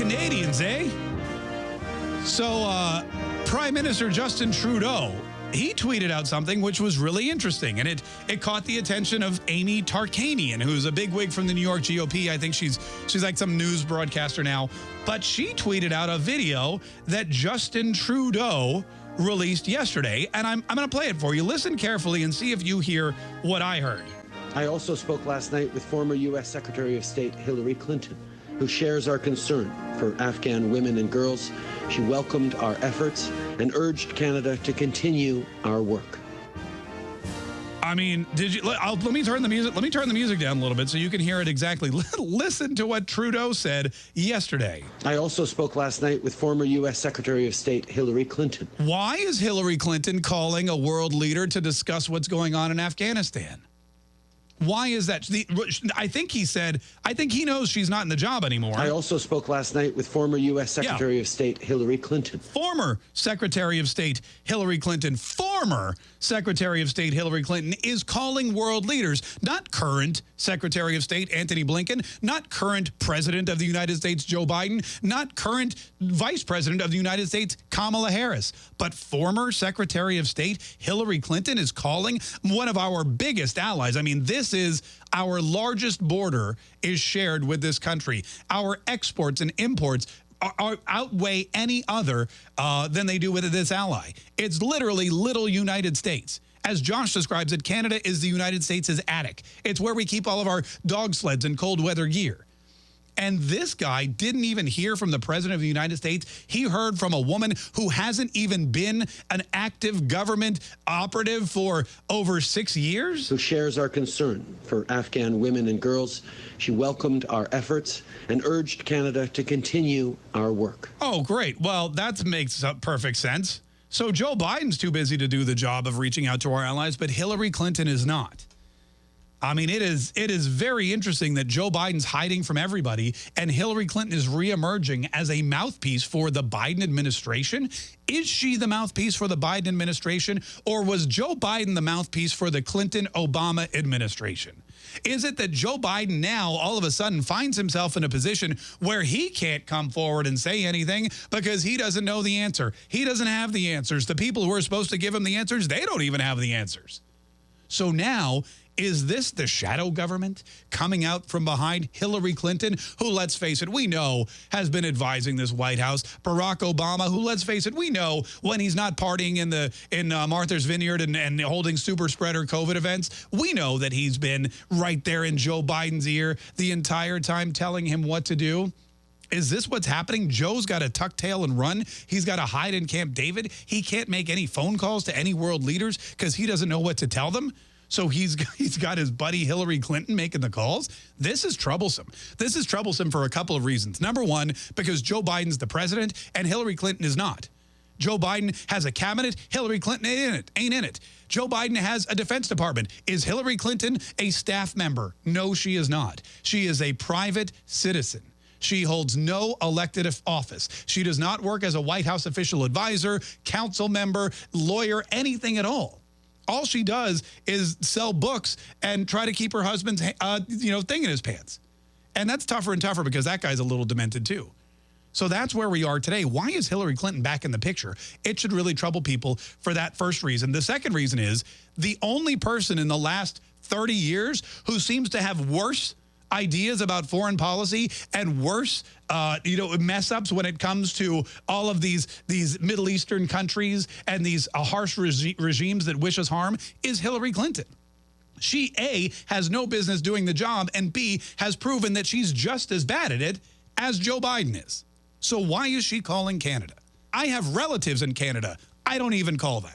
Canadians, eh? So, uh, Prime Minister Justin Trudeau, he tweeted out something which was really interesting, and it it caught the attention of Amy Tarkanian, who's a bigwig from the New York GOP. I think she's she's like some news broadcaster now, but she tweeted out a video that Justin Trudeau released yesterday, and I'm I'm going to play it for you. Listen carefully and see if you hear what I heard. I also spoke last night with former U.S. Secretary of State Hillary Clinton, who shares our concern for Afghan women and girls. She welcomed our efforts and urged Canada to continue our work. I mean, did you? I'll, let me turn the music. Let me turn the music down a little bit so you can hear it exactly. Listen to what Trudeau said yesterday. I also spoke last night with former U.S. Secretary of State Hillary Clinton. Why is Hillary Clinton calling a world leader to discuss what's going on in Afghanistan? Why is that? The, I think he said, I think he knows she's not in the job anymore. I also spoke last night with former U.S. Secretary yeah. of State Hillary Clinton. Former Secretary of State Hillary Clinton, former Secretary of State Hillary Clinton is calling world leaders, not current Secretary of State Antony Blinken, not current President of the United States Joe Biden, not current Vice President of the United States Kamala Harris, but former Secretary of State Hillary Clinton is calling one of our biggest allies. I mean, this is our largest border is shared with this country. Our exports and imports are, are, outweigh any other uh, than they do with this ally. It's literally little United States. As Josh describes it, Canada is the United States' attic. It's where we keep all of our dog sleds and cold weather gear. And this guy didn't even hear from the president of the United States. He heard from a woman who hasn't even been an active government operative for over six years. Who shares our concern for Afghan women and girls. She welcomed our efforts and urged Canada to continue our work. Oh, great. Well, that makes perfect sense. So Joe Biden's too busy to do the job of reaching out to our allies, but Hillary Clinton is not. I mean, it is it is very interesting that Joe Biden's hiding from everybody and Hillary Clinton is reemerging as a mouthpiece for the Biden administration. Is she the mouthpiece for the Biden administration or was Joe Biden the mouthpiece for the Clinton-Obama administration? Is it that Joe Biden now all of a sudden finds himself in a position where he can't come forward and say anything because he doesn't know the answer? He doesn't have the answers. The people who are supposed to give him the answers, they don't even have the answers. So now is this the shadow government coming out from behind Hillary Clinton, who, let's face it, we know has been advising this White House, Barack Obama, who, let's face it, we know when he's not partying in the in uh, Martha's Vineyard and, and holding super spreader COVID events, we know that he's been right there in Joe Biden's ear the entire time telling him what to do. Is this what's happening? Joe's got to tuck tail and run. He's got to hide in Camp David. He can't make any phone calls to any world leaders because he doesn't know what to tell them. So he's he's got his buddy Hillary Clinton making the calls. This is troublesome. This is troublesome for a couple of reasons. Number one, because Joe Biden's the president and Hillary Clinton is not. Joe Biden has a cabinet. Hillary Clinton ain't in it. Ain't in it. Joe Biden has a Defense Department. Is Hillary Clinton a staff member? No, she is not. She is a private citizen. She holds no elected office. She does not work as a White House official advisor, council member, lawyer, anything at all all she does is sell books and try to keep her husband's, uh, you know, thing in his pants. And that's tougher and tougher because that guy's a little demented too. So that's where we are today. Why is Hillary Clinton back in the picture? It should really trouble people for that first reason. The second reason is the only person in the last 30 years who seems to have worse ideas about foreign policy and worse, uh, you know, mess ups when it comes to all of these these Middle Eastern countries and these uh, harsh regi regimes that wish us harm is Hillary Clinton. She, A, has no business doing the job, and B, has proven that she's just as bad at it as Joe Biden is. So why is she calling Canada? I have relatives in Canada. I don't even call them.